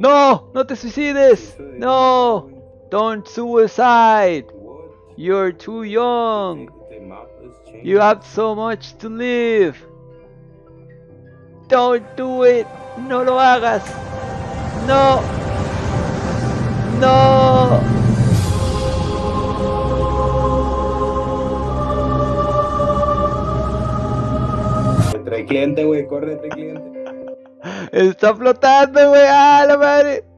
No, no te suicides. No, don't suicide. You're too young. You have so much to live. Don't do it. No lo hagas. No. No. Trae cliente, güey, corre, trae cliente. Está flotando, güey. ¡Ah, la at it,